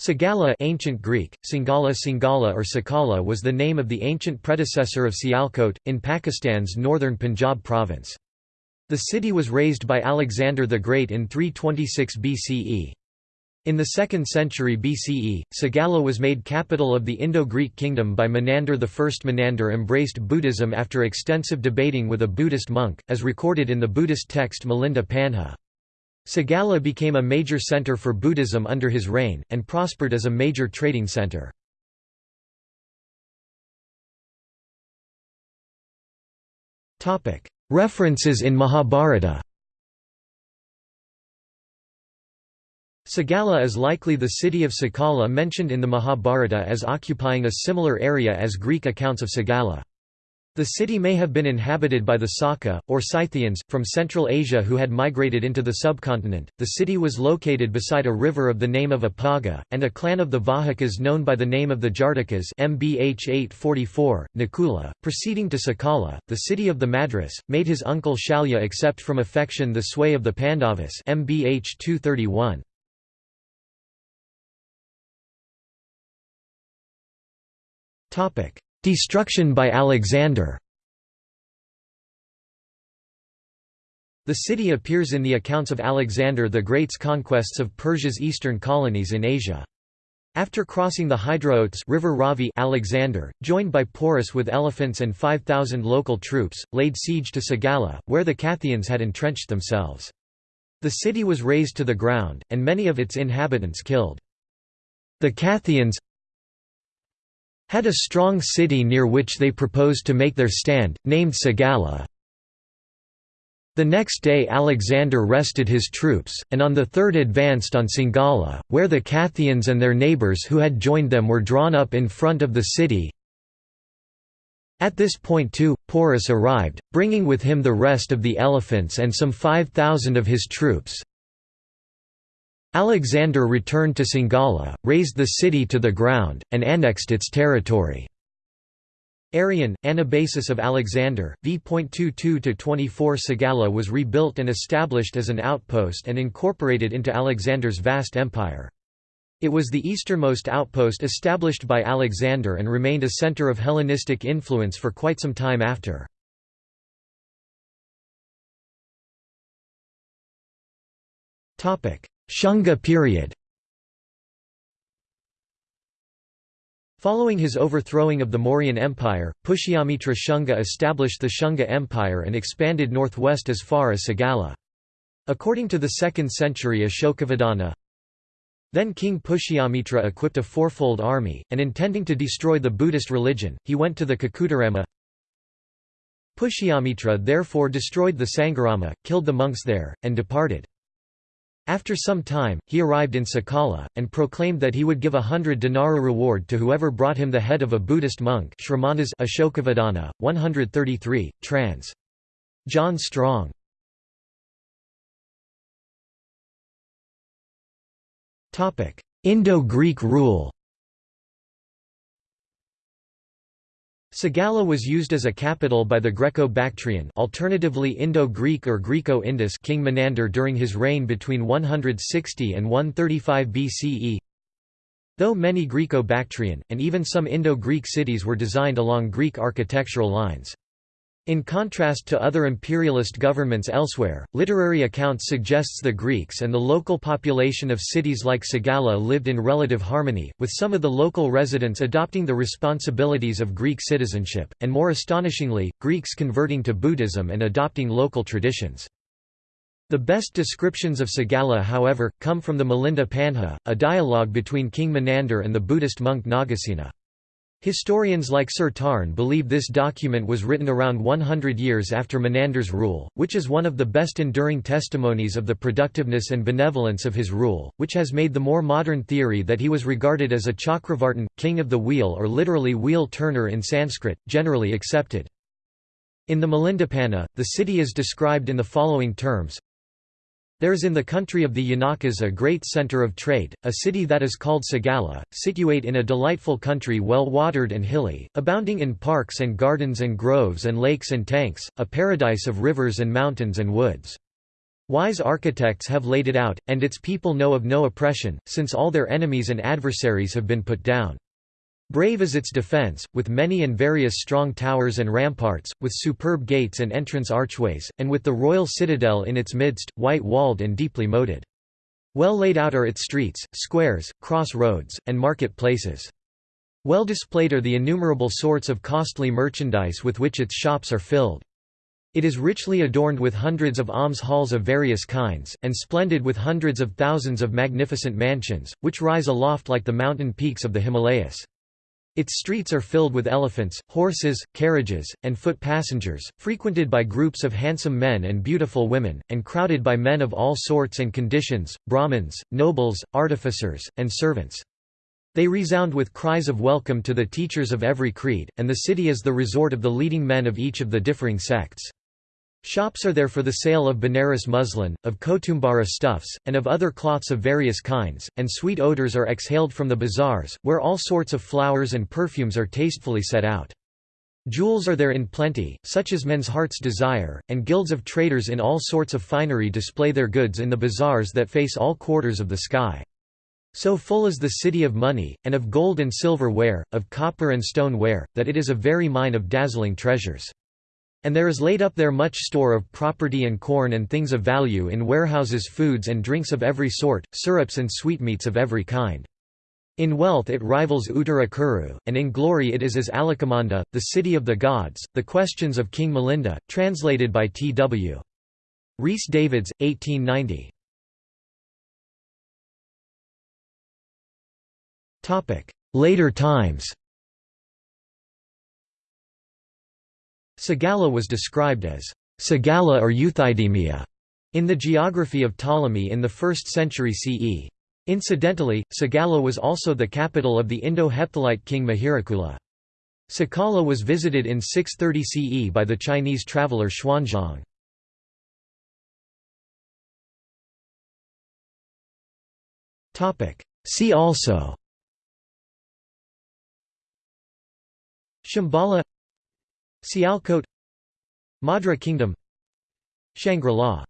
Sagala ancient Greek, Singala Singala or Sakala was the name of the ancient predecessor of Sialkot, in Pakistan's northern Punjab province. The city was raised by Alexander the Great in 326 BCE. In the 2nd century BCE, Sagala was made capital of the Indo-Greek kingdom by Menander I. Menander embraced Buddhism after extensive debating with a Buddhist monk, as recorded in the Buddhist text Milinda Panha. Sagala became a major center for Buddhism under his reign, and prospered as a major trading center. References in Mahabharata Sagala is likely the city of Sakala mentioned in the Mahabharata as occupying a similar area as Greek accounts of Sagala. The city may have been inhabited by the Saka, or Scythians, from Central Asia who had migrated into the subcontinent. The city was located beside a river of the name of Apaga, and a clan of the Vahikas known by the name of the Jartikas MBH 844, Nakula, proceeding to Sakala, the city of the Madras, made his uncle Shalya accept from affection the sway of the Pandavas MBH 231. Destruction by Alexander The city appears in the accounts of Alexander the Great's conquests of Persia's eastern colonies in Asia. After crossing the Hydraotes River Ravi Alexander, joined by Porus with elephants and 5,000 local troops, laid siege to Sagala, where the Cathians had entrenched themselves. The city was razed to the ground, and many of its inhabitants killed. The Cathians, had a strong city near which they proposed to make their stand, named Sagala. The next day Alexander rested his troops, and on the third advanced on Singala, where the Cathians and their neighbours who had joined them were drawn up in front of the city. At this point too, Porus arrived, bringing with him the rest of the elephants and some 5,000 of his troops, Alexander returned to Singala, razed the city to the ground, and annexed its territory. Arrian, Anabasis of Alexander, v.22–24 Sagala was rebuilt and established as an outpost and incorporated into Alexander's vast empire. It was the easternmost outpost established by Alexander and remained a center of Hellenistic influence for quite some time after. Shunga period Following his overthrowing of the Mauryan Empire, Pushyamitra Shunga established the Shunga Empire and expanded northwest as far as Sagala. According to the 2nd century Ashokavadana, then King Pushyamitra equipped a fourfold army, and intending to destroy the Buddhist religion, he went to the Kukkutarama. Pushyamitra therefore destroyed the Sangharama, killed the monks there, and departed. After some time, he arrived in Sakala, and proclaimed that he would give a hundred dinara reward to whoever brought him the head of a Buddhist monk Shramanas Ashokavadana, 133, trans. John Strong. Indo-Greek rule Sagala was used as a capital by the Greco-Bactrian alternatively Indo-Greek or Greco-Indus king Menander during his reign between 160 and 135 BCE. Though many Greco-Bactrian, and even some Indo-Greek cities were designed along Greek architectural lines. In contrast to other imperialist governments elsewhere, literary accounts suggests the Greeks and the local population of cities like Sagala lived in relative harmony, with some of the local residents adopting the responsibilities of Greek citizenship, and more astonishingly, Greeks converting to Buddhism and adopting local traditions. The best descriptions of Sagala however, come from the Milinda Panha, a dialogue between King Menander and the Buddhist monk Nagasena. Historians like Sir Tarn believe this document was written around 100 years after Menander's rule, which is one of the best enduring testimonies of the productiveness and benevolence of his rule, which has made the more modern theory that he was regarded as a Chakravartin, king of the wheel or literally wheel turner in Sanskrit, generally accepted. In the Milindapanha, the city is described in the following terms there is in the country of the Yonakas a great centre of trade, a city that is called Sagala, situate in a delightful country well watered and hilly, abounding in parks and gardens and groves and lakes and tanks, a paradise of rivers and mountains and woods. Wise architects have laid it out, and its people know of no oppression, since all their enemies and adversaries have been put down. Brave is its defence, with many and various strong towers and ramparts, with superb gates and entrance archways, and with the royal citadel in its midst, white-walled and deeply moated. Well laid out are its streets, squares, cross roads, and market places. Well displayed are the innumerable sorts of costly merchandise with which its shops are filled. It is richly adorned with hundreds of alms halls of various kinds, and splendid with hundreds of thousands of magnificent mansions, which rise aloft like the mountain peaks of the Himalayas. Its streets are filled with elephants, horses, carriages, and foot passengers, frequented by groups of handsome men and beautiful women, and crowded by men of all sorts and conditions, Brahmins, nobles, artificers, and servants. They resound with cries of welcome to the teachers of every creed, and the city is the resort of the leading men of each of the differing sects. Shops are there for the sale of Benares muslin, of Kotumbara stuffs, and of other cloths of various kinds, and sweet odors are exhaled from the bazaars, where all sorts of flowers and perfumes are tastefully set out. Jewels are there in plenty, such as men's heart's desire, and guilds of traders in all sorts of finery display their goods in the bazaars that face all quarters of the sky. So full is the city of money, and of gold and silver ware, of copper and stone ware, that it is a very mine of dazzling treasures. And there is laid up there much store of property and corn and things of value in warehouses foods and drinks of every sort, syrups and sweetmeats of every kind. In wealth it rivals Uttarakuru, and in glory it is as Alakamanda, the city of the gods. The Questions of King Milinda, translated by T. W. Rhys Davids, 1890. Later times Sagala was described as Sagala or Euthydemia in the geography of Ptolemy in the 1st century CE. Incidentally, Sagala was also the capital of the Indo-Hephthalite king Mihirakula. Sakala was visited in 630 CE by the Chinese traveller Xuanzang. See also Shambhala Sialkot Madra Kingdom Shangri-La